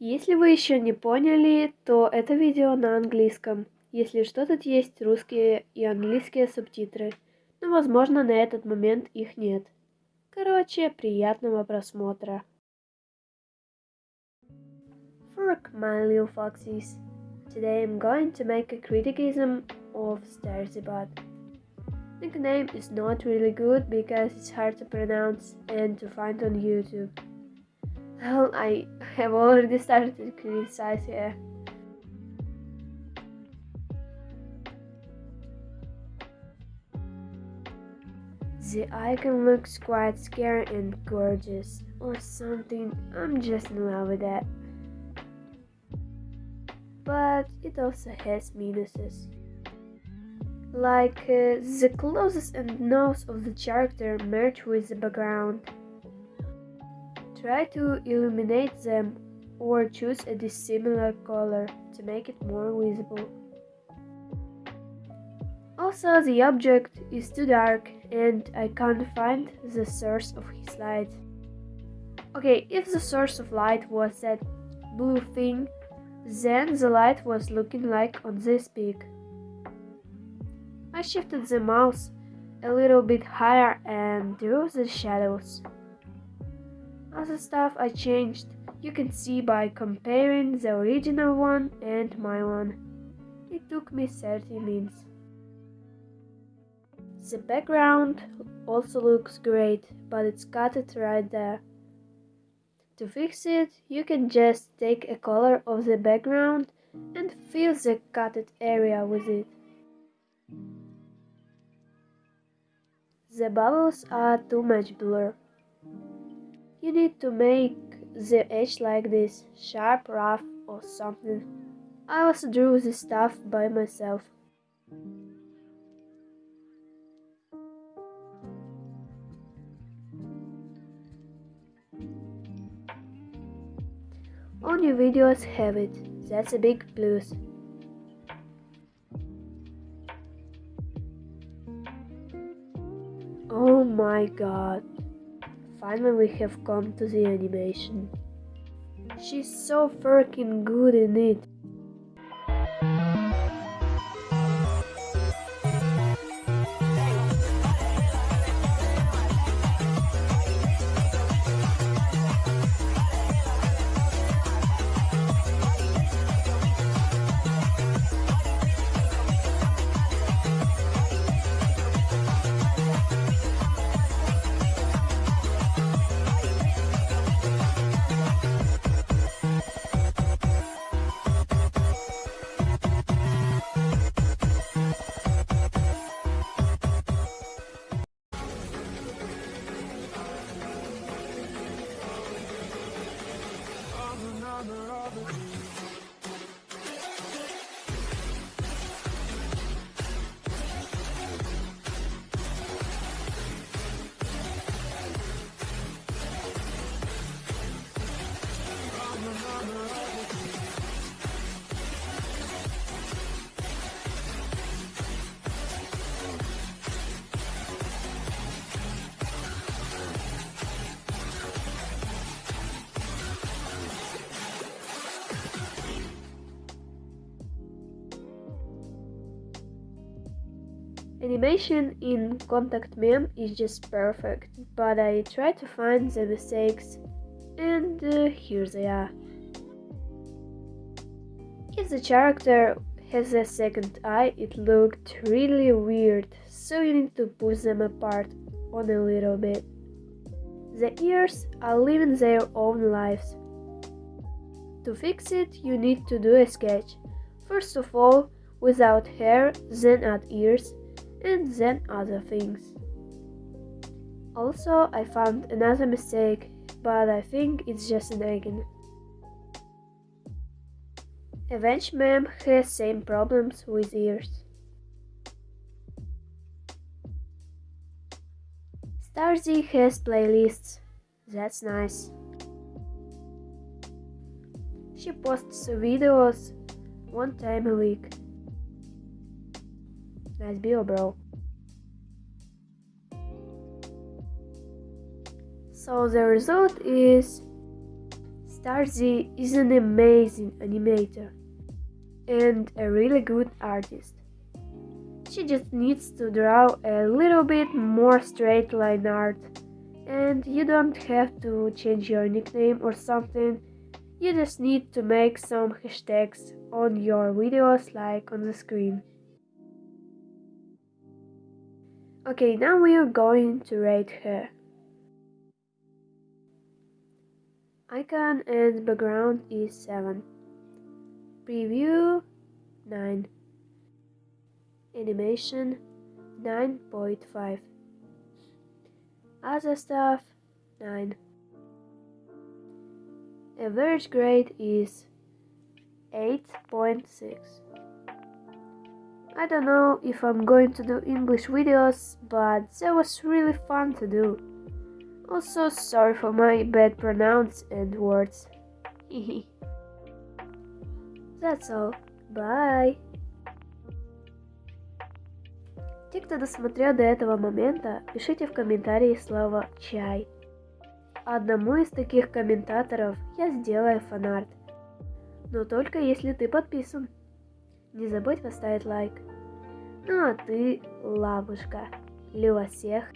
Если вы еще не поняли, то это видео на английском. Если что, тут есть русские и английские субтитры. Но, возможно, на этот момент их нет. Короче, приятного просмотра. Fork, my little foxies. Today I'm going to make a criticism of Starzibot. The name is not really good because it's hard to pronounce and to find on YouTube. Well, I have already started to criticize here. The icon looks quite scary and gorgeous, or something. I'm just in love with that. But it also has minuses. Like uh, the clothes and nose of the character merge with the background. Try to illuminate them or choose a dissimilar color to make it more visible. Also, the object is too dark and I can't find the source of his light. Okay, if the source of light was that blue thing, then the light was looking like on this peak. I shifted the mouse a little bit higher and drew the shadows. Other stuff I changed you can see by comparing the original one and my one. It took me 30 minutes. The background also looks great, but it's cut it right there. To fix it, you can just take a color of the background and fill the cutted area with it. The bubbles are too much blur. You need to make the edge like this, sharp, rough or something. I also drew this stuff by myself. Only videos have it, that's a big plus. Oh my god. Finally we have come to the animation. She's so freaking good in it. Animation in Contact Mem is just perfect, but I try to find the mistakes and uh, here they are. If the character has a second eye, it looked really weird, so you need to push them apart on a little bit. The ears are living their own lives. To fix it, you need to do a sketch. First of all, without hair, then add ears, and then other things. Also, I found another mistake, but I think it's just an icon. Avenge Mem has same problems with ears. Starzy has playlists, that's nice. She posts videos one time a week. Nice bio, bro. So the result is Tarzi is an amazing animator and a really good artist. She just needs to draw a little bit more straight line art and you don't have to change your nickname or something. You just need to make some hashtags on your videos like on the screen. Okay, now we are going to rate her. Icon and background is 7. Preview 9. Animation 9.5. Other stuff 9. Average grade is 8.6. I don't know if I'm going to do English videos, but that was really fun to do. Also, sorry for my bad pronounce and words. That's all. Bye. Те, кто досмотрел до этого момента, пишите в комментарии слово «чай». Одному из таких комментаторов я сделаю фанарт. Но только если ты подписан. Не забудь поставить лайк. Ну а ты, лапушка, люба всех.